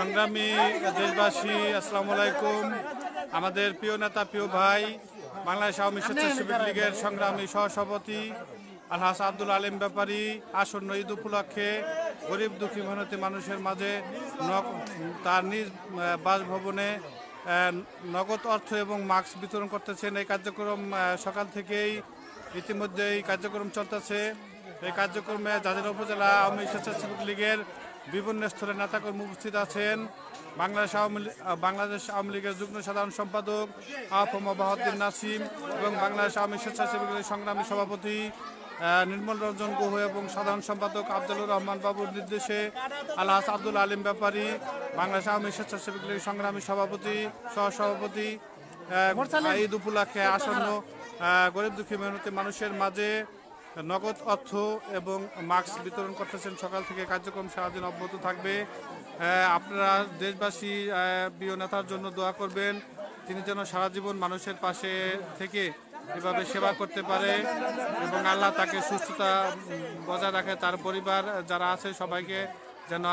সংগ্রামী দেশবাসী, আসসালামু আলাইকুম। আমাদের প্রিয় নেতা, প্রিয় ভাই, বাংলাদেশ আওয়ামী স্বেচ্ছাসেবক লীগের সংগ্রামী সহসভাপতি আলহাস আব্দুল আলিম ব্যাপারী, আসন্ন ঈদ উপলক্ষে গরিব দুঃখী মেহনতি মানুষের মাঝে তার নিজ বাসভবনে নগদ অর্থ এবং মাস্ক বিতরণ করতেছেন। এই কার্যক্রম সকাল থেকেই ইতিমধ্যে এই কার্যক্রম চলতেছে। এই কার্যক্রমে জাজিরা উপজেলা আওয়ামী স্বেচ্ছাসেবক লীগের বিভিন্ন স্তরের নেতাকর্মী উপস্থিত আছেন। বাংলাদেশ আওয়ামী বাংলাদেশ আওয়ামী লীগের যুগ্ম সাধারণ সম্পাদক আফম বাহাদ্দিন নাসিম এবং বাংলাদেশ আওয়ামী স্বেচ্ছাসেবক লীগের সংগ্রামী সভাপতি নির্মল রঞ্জন গুহ এবং সাধারণ সম্পাদক আফজলুর রহমান বাবুর নির্দেশে আলহাস আব্দুল আলিম ব্যাপারী বাংলাদেশ আওয়ামী স্বেচ্ছাসেবক লীগের সংগ্রামী সভাপতি সহসভাপতি ঈদ উপলক্ষে আসন্ন গরিব দুঃখী মেহনতি মানুষের মাঝে নগদ অর্থ এবং মাস্ক বিতরণ করতেছেন। সকাল থেকে কার্যক্রম সারাদিন অব্যাহত থাকবে। আপনারা দেশবাসী প্রিয় নেতার জন্য দোয়া করবেন। তিনি যেন সারা জীবন মানুষের পাশে থেকে এভাবে সেবা করতে পারে এবং আল্লাহ তাকে সুস্থতা বজায় রাখে। তার পরিবার যারা আছে সবাইকে যেন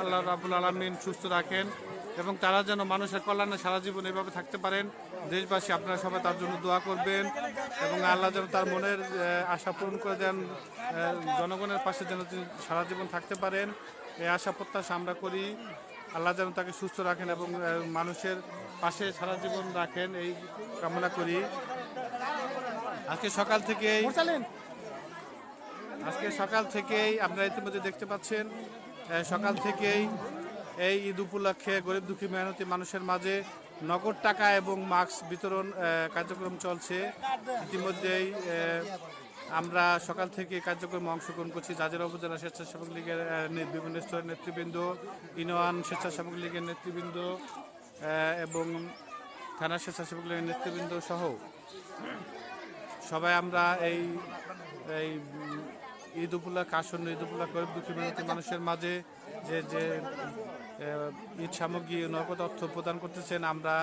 আল্লাহ রাবুল আলমিন সুস্থ রাখেন। এবং তারা যেন মানুষের কল্যাণে সারা জীবন এভাবে থাকতে পারেন। দেশবাসী আপনারা সবাই তার জন্য দোয়া করবেন এবং আল্লাহ যেন তার মনের আশা পূরণ করে দেন জনগণের পাশে যেন তিনি সারা জীবন থাকতে পারেন। এই আশা প্রত্যাশা আমরা করি আল্লাহ যেন তাকে সুস্থ রাখেন এবং মানুষের পাশে সারা জীবন রাখেন এই কামনা করি। আজকে সকাল থেকেই আজকে সকাল থেকেই আপনারা ইতিমধ্যে দেখতে পাচ্ছেন সকাল থেকেই এই ঈদ উপলক্ষে গরিব দুঃখী মেহনতি মানুষের মাঝে নগদ টাকা এবং মাস্ক বিতরণ কার্যক্রম চলছে। ইতিমধ্যেই আমরা সকাল থেকে কার্যক্রমে অংশগ্রহণ করছি। জাজিরা উপজেলা স্বেচ্ছাসেবক লীগের বিভিন্ন স্তরের নেতৃবৃন্দ, ইনোয়ান স্বেচ্ছাসেবক লীগের নেতৃবৃন্দ এবং থানা স্বেচ্ছাসেবক লীগের নেতৃবৃন্দ সহ। সবাই আমরা এই এই ঈদ উপলক্ষে, আসন্ন ঈদ উপলক্ষে গরিব দুঃখী মানুষের মাঝে যে যে ঈদ সামগ্রী নগদ অর্থ প্রদান করতেছেন। আমরা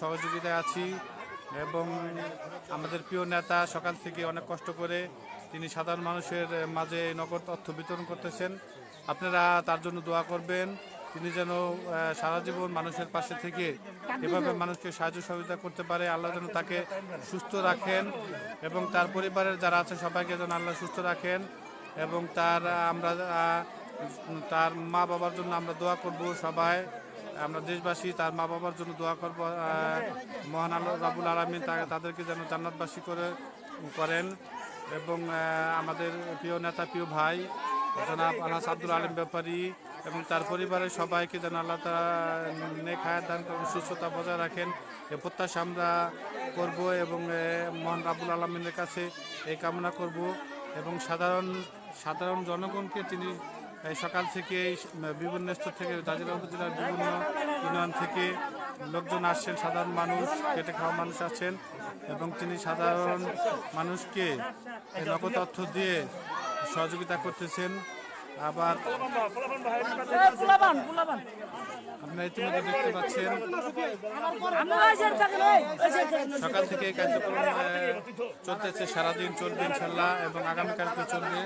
সহযোগিতায় আছি এবং আমাদের প্রিয় নেতা সকাল থেকে অনেক কষ্ট করে তিনি সাধারণ মানুষের মাঝে নগদ অর্থ বিতরণ করতেছেন। আপনারা তার জন্য দোয়া করবেন। তিনি যেন সারা জীবন মানুষের পাশে থেকে এভাবে মানুষকে সাহায্য সহযোগিতা করতে পারে। আল্লাহ যেন তাকে সুস্থ রাখেন এবং তার পরিবারের যারা আছে সবাইকে যেন আল্লাহ সুস্থ রাখেন এবং তার আমরা তার মা বাবার জন্য আমরা দোয়া করব সবাই। আমরা দেশবাসী, তার মা বাবার জন্য দোয়া করব। মহান আল্লাহ রাবুল আলমিন তাদেরকে যেন জান্নাতবাসী করে, করেন। এবং আমাদের প্রিয় নেতা, প্রিয় ভাই, জনাব আলহাস আব্দুল আলিম ব্যাপারী এবং তার পরিবারের সবাইকে যেন আল্লাহ নেক দান করেন সুস্থতা বজায় রাখেন। এ প্রত্যাশা আমরা করব এবং মহান রাবুল আলমিনের কাছে এই কামনা করব। এবং সাধারণ সাধারণ জনগণকে তিনি সকাল থেকে বিভিন্ন স্তর থেকে জাজিরা উপজেলার বিভিন্ন ইউনিয়ন থেকে লোকজন আসছেন, সাধারণ মানুষ কেটে খাওয়া মানুষ আছেন এবং তিনি সাধারণ মানুষকে এই নগদ অর্থ দিয়ে সহযোগিতা করতেছেন। আবার আপনারা ইতিমধ্যে দেখতে পাচ্ছেন, সকাল থেকে এই কার্যক্রম চলতেছে সারাদিন চলবে ইনশাল্লাহ এবং আগামীকালকে চলবে।